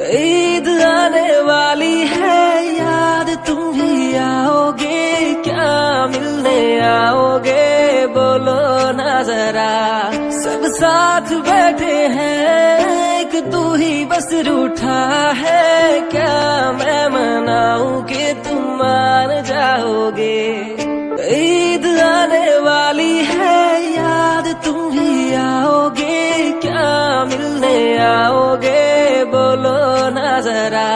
ईद आने वाली है, याद तुम भी आओगे, क्या मिलने आओगे? बोलो नजरा सब साथ बैठे हैं, एक तू ही बस रूठा है, क्या मैं मनाऊ के तुम मान जाओगे? ईद आने वाली है, याद तुम भी आओगे, क्या मिलने आओगे? बोलो नजरा